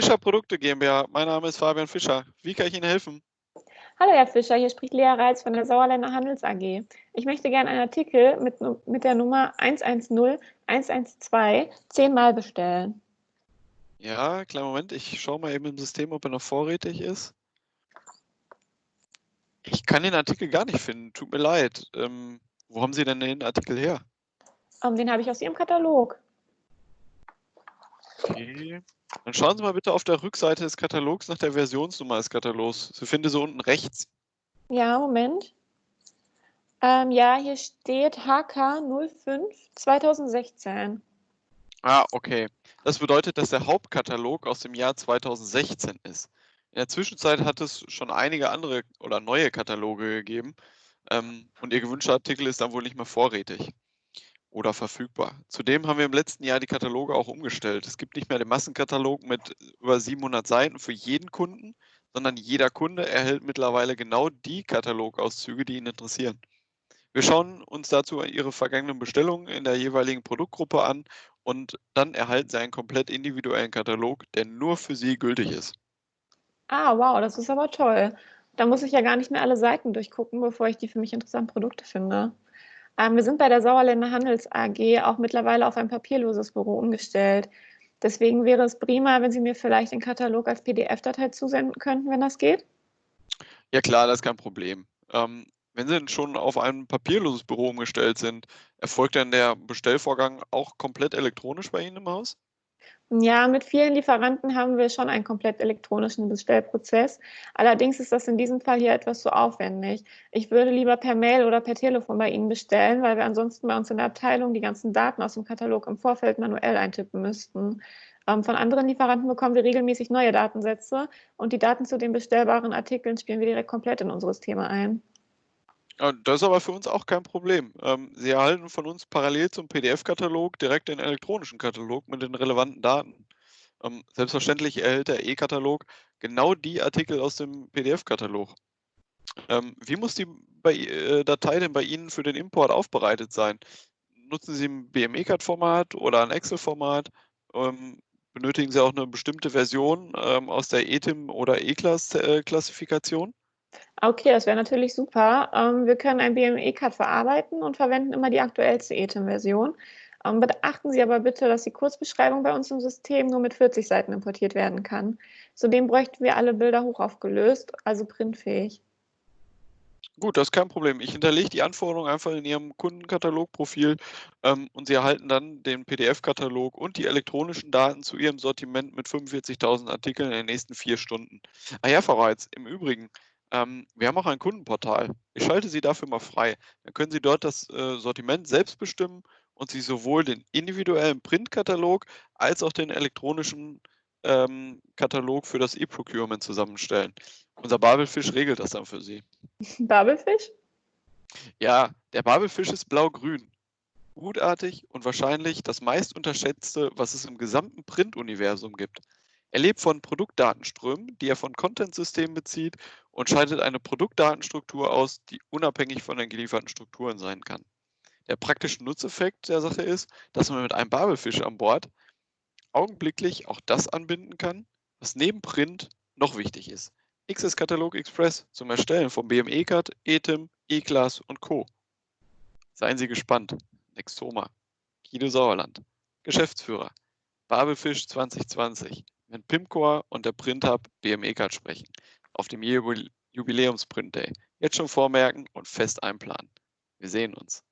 Fischer Produkte GmbH. Mein Name ist Fabian Fischer. Wie kann ich Ihnen helfen? Hallo Herr Fischer, hier spricht Lea Reitz von der Sauerländer Handels AG. Ich möchte gerne einen Artikel mit, mit der Nummer 110112 zehnmal bestellen. Ja, kleinen Moment. Ich schaue mal eben im System, ob er noch vorrätig ist. Ich kann den Artikel gar nicht finden. Tut mir leid. Ähm, wo haben Sie denn den Artikel her? Um, ähm, den habe ich aus Ihrem Katalog. Okay. Dann schauen Sie mal bitte auf der Rückseite des Katalogs nach der Versionsnummer des Katalogs. Sie finden sie unten rechts. Ja, Moment. Ähm, ja, hier steht HK05 2016. Ah, okay. Das bedeutet, dass der Hauptkatalog aus dem Jahr 2016 ist. In der Zwischenzeit hat es schon einige andere oder neue Kataloge gegeben ähm, und Ihr gewünschter Artikel ist dann wohl nicht mehr vorrätig oder verfügbar. Zudem haben wir im letzten Jahr die Kataloge auch umgestellt. Es gibt nicht mehr den Massenkatalog mit über 700 Seiten für jeden Kunden, sondern jeder Kunde erhält mittlerweile genau die Katalogauszüge, die ihn interessieren. Wir schauen uns dazu Ihre vergangenen Bestellungen in der jeweiligen Produktgruppe an und dann erhalten Sie einen komplett individuellen Katalog, der nur für Sie gültig ist. Ah, wow, das ist aber toll. Da muss ich ja gar nicht mehr alle Seiten durchgucken, bevor ich die für mich interessanten Produkte finde. Ähm, wir sind bei der Sauerländer Handels AG auch mittlerweile auf ein papierloses Büro umgestellt. Deswegen wäre es prima, wenn Sie mir vielleicht den Katalog als PDF-Datei zusenden könnten, wenn das geht. Ja klar, das ist kein Problem. Ähm, wenn Sie denn schon auf ein papierloses Büro umgestellt sind, erfolgt dann der Bestellvorgang auch komplett elektronisch bei Ihnen im Haus? Ja, mit vielen Lieferanten haben wir schon einen komplett elektronischen Bestellprozess. Allerdings ist das in diesem Fall hier etwas zu aufwendig. Ich würde lieber per Mail oder per Telefon bei Ihnen bestellen, weil wir ansonsten bei uns in der Abteilung die ganzen Daten aus dem Katalog im Vorfeld manuell eintippen müssten. Ähm, von anderen Lieferanten bekommen wir regelmäßig neue Datensätze und die Daten zu den bestellbaren Artikeln spielen wir direkt komplett in unsere Systeme ein. Das ist aber für uns auch kein Problem. Ähm, Sie erhalten von uns parallel zum PDF-Katalog direkt den elektronischen Katalog mit den relevanten Daten. Ähm, selbstverständlich erhält der E-Katalog genau die Artikel aus dem PDF-Katalog. Ähm, wie muss die äh, Datei denn bei Ihnen für den Import aufbereitet sein? Nutzen Sie ein BME-Card-Format oder ein Excel-Format? benötigen Sie auch eine bestimmte Version aus der ETIM oder E-Class-Klassifikation? Okay, das wäre natürlich super. Ähm, wir können ein BME-Card verarbeiten und verwenden immer die aktuellste ETIM-Version. Ähm, beachten Sie aber bitte, dass die Kurzbeschreibung bei uns im System nur mit 40 Seiten importiert werden kann. Zudem bräuchten wir alle Bilder hochaufgelöst, also printfähig. Gut, das ist kein Problem. Ich hinterlege die Anforderungen einfach in Ihrem Kundenkatalogprofil ähm, und Sie erhalten dann den PDF-Katalog und die elektronischen Daten zu Ihrem Sortiment mit 45.000 Artikeln in den nächsten vier Stunden. Ah ja, Frau Reitz, im Übrigen, ähm, wir haben auch ein Kundenportal. Ich schalte Sie dafür mal frei. Dann können Sie dort das äh, Sortiment selbst bestimmen und Sie sowohl den individuellen Printkatalog als auch den elektronischen ähm, Katalog für das E-Procurement zusammenstellen. Unser Babelfisch regelt das dann für Sie. Babelfisch? Ja, der Babelfisch ist blau-grün. Gutartig und wahrscheinlich das meist unterschätzte, was es im gesamten Print-Universum gibt. Er lebt von Produktdatenströmen, die er von Content-Systemen bezieht und schaltet eine Produktdatenstruktur aus, die unabhängig von den gelieferten Strukturen sein kann. Der praktische Nutzeffekt der Sache ist, dass man mit einem Babelfisch an Bord augenblicklich auch das anbinden kann, was neben Print noch wichtig ist. XS Katalog Express zum Erstellen von BME-Card, ETIM, E-Class und Co. Seien Sie gespannt. Nextoma. Guido Sauerland. Geschäftsführer. Babelfisch 2020 wenn Pimcore und der PrintHub BME-Card sprechen, auf dem Jubiläums-Print Day. Jetzt schon vormerken und fest einplanen. Wir sehen uns.